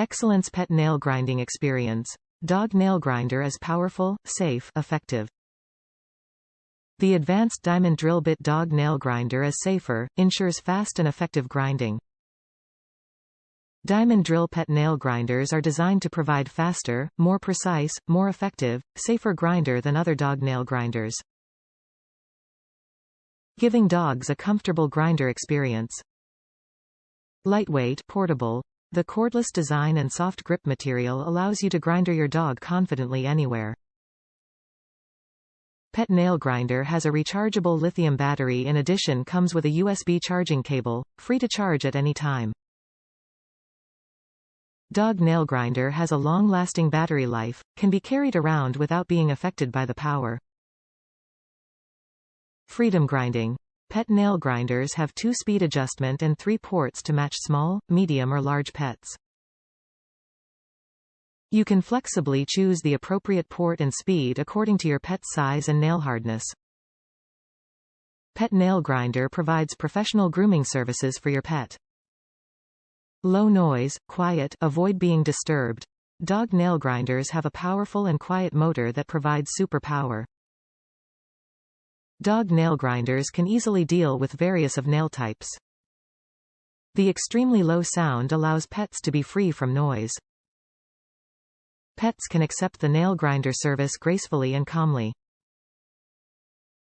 Excellence Pet Nail Grinding Experience. Dog nail grinder is powerful, safe, effective. The advanced diamond drill bit dog nail grinder is safer, ensures fast and effective grinding. Diamond drill pet nail grinders are designed to provide faster, more precise, more effective, safer grinder than other dog nail grinders. Giving dogs a comfortable grinder experience. Lightweight, portable, the cordless design and soft grip material allows you to grinder your dog confidently anywhere. Pet Nail Grinder has a rechargeable lithium battery in addition comes with a USB charging cable, free to charge at any time. Dog Nail Grinder has a long-lasting battery life, can be carried around without being affected by the power. Freedom Grinding Pet nail grinders have two speed adjustment and three ports to match small, medium or large pets. You can flexibly choose the appropriate port and speed according to your pet's size and nail hardness. Pet Nail Grinder provides professional grooming services for your pet. Low noise, quiet, avoid being disturbed. Dog nail grinders have a powerful and quiet motor that provides super power. Dog nail grinders can easily deal with various of nail types. The extremely low sound allows pets to be free from noise. Pets can accept the nail grinder service gracefully and calmly.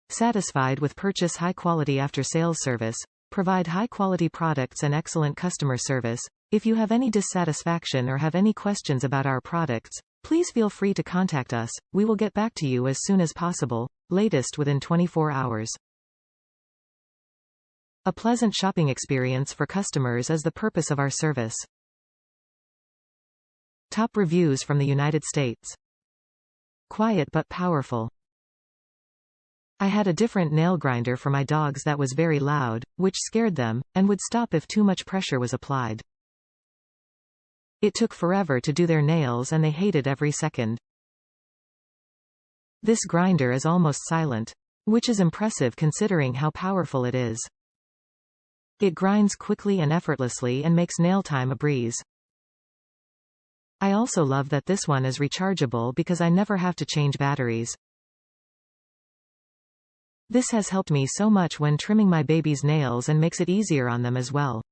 Satisfied with purchase high-quality after-sales service, provide high-quality products and excellent customer service. If you have any dissatisfaction or have any questions about our products, Please feel free to contact us, we will get back to you as soon as possible, latest within 24 hours. A pleasant shopping experience for customers is the purpose of our service. Top reviews from the United States. Quiet but powerful. I had a different nail grinder for my dogs that was very loud, which scared them, and would stop if too much pressure was applied. It took forever to do their nails and they hated every second. This grinder is almost silent. Which is impressive considering how powerful it is. It grinds quickly and effortlessly and makes nail time a breeze. I also love that this one is rechargeable because I never have to change batteries. This has helped me so much when trimming my baby's nails and makes it easier on them as well.